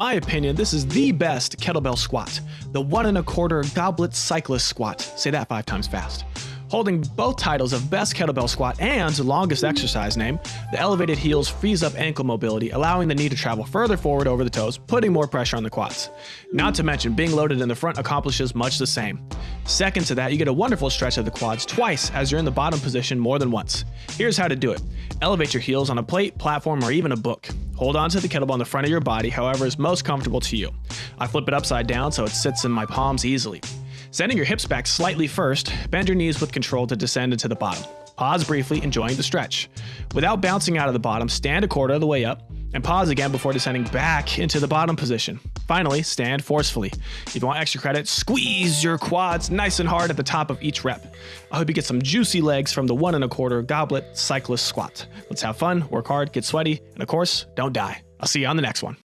In my opinion, this is the best kettlebell squat. The one and a quarter goblet cyclist squat. Say that five times fast. Holding both titles of Best Kettlebell Squat and Longest Exercise name, the elevated heels frees up ankle mobility, allowing the knee to travel further forward over the toes, putting more pressure on the quads. Not to mention, being loaded in the front accomplishes much the same. Second to that, you get a wonderful stretch of the quads twice as you're in the bottom position more than once. Here's how to do it. Elevate your heels on a plate, platform, or even a book. Hold on to the kettlebell in the front of your body, however is most comfortable to you. I flip it upside down so it sits in my palms easily. Sending your hips back slightly first, bend your knees with control to descend into the bottom. Pause briefly, enjoying the stretch. Without bouncing out of the bottom, stand a quarter of the way up, and pause again before descending back into the bottom position. Finally, stand forcefully. If you want extra credit, squeeze your quads nice and hard at the top of each rep. I hope you get some juicy legs from the one and a quarter goblet cyclist squat. Let's have fun, work hard, get sweaty, and of course, don't die. I'll see you on the next one.